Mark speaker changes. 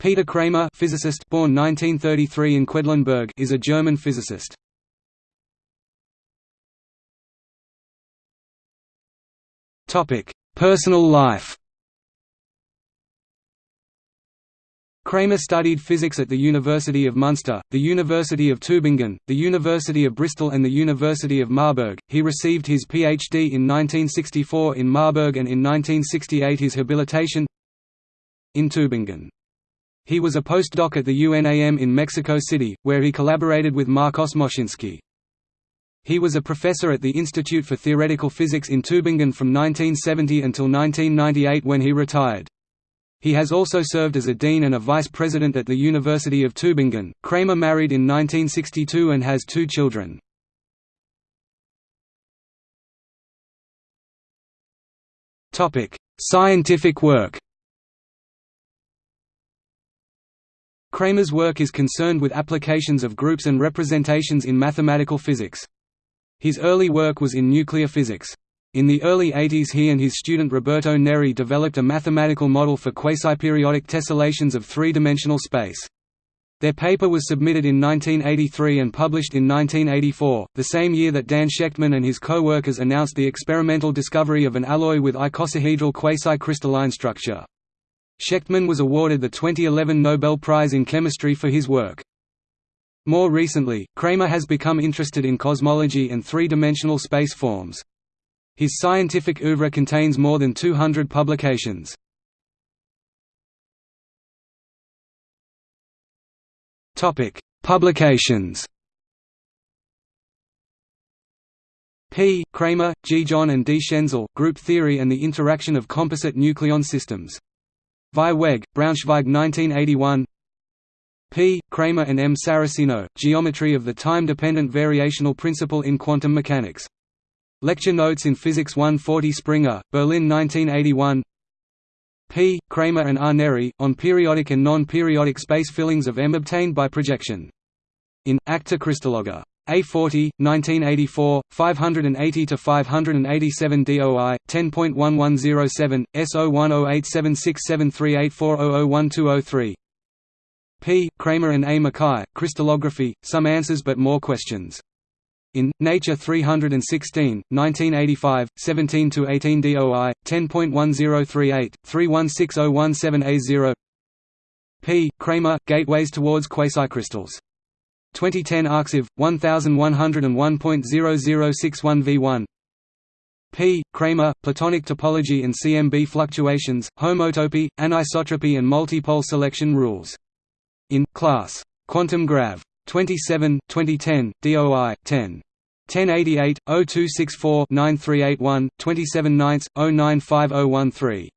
Speaker 1: Peter Kramer physicist born 1933 in Quedlinburg is a German physicist. Personal life Kramer studied physics at the University of Münster, the University of Tübingen, the University of Bristol and the University of Marburg. He received his PhD in 1964 in Marburg and in 1968 his habilitation in Tübingen. He was a postdoc at the UNAM in Mexico City, where he collaborated with Marcos Moshinsky. He was a professor at the Institute for Theoretical Physics in Tübingen from 1970 until 1998 when he retired. He has also served as a dean and a vice president at the University of Tübingen. Kramer married in 1962 and has two children. Topic: Scientific work. Kramer's work is concerned with applications of groups and representations in mathematical physics. His early work was in nuclear physics. In the early 80s he and his student Roberto Neri developed a mathematical model for quasiperiodic tessellations of three-dimensional space. Their paper was submitted in 1983 and published in 1984, the same year that Dan Shechtman and his co-workers announced the experimental discovery of an alloy with icosahedral quasi-crystalline structure. Shechtman was awarded the 2011 Nobel Prize in Chemistry for his work. More recently, Kramer has become interested in cosmology and three-dimensional space forms. His scientific oeuvre contains more than 200 publications. Topic: Publications P. Kramer, G. John and D. Schenzel, Group Theory and the Interaction of Composite Nucleon Systems. Vieweg, Braunschweig 1981 P. Kramer and M. Saraceno, Geometry of the Time-Dependent Variational Principle in Quantum Mechanics Lecture Notes in Physics 140 Springer, Berlin 1981 P. Kramer and R. Neri, on periodic and non-periodic space fillings of M obtained by projection. In, Acta Crystalloga. A40, 1984, 580–587 DOI, 10.1107, S0108767384001203 P. Kramer and A. Mackay, Crystallography, Some Answers but More Questions. In Nature 316, 1985, 17–18 DOI, 10.1038, 316017A0 P. Kramer, Gateways towards Quasicrystals. 2010 Arxiv, 1101.0061 P. Kramer, Platonic Topology and CMB Fluctuations, Homotopy, Anisotropy and Multipole Selection Rules. In, Class. Quantum Grav. 27, 2010, DOI, 10. 1088, 0264 9381, 27 9, 095013.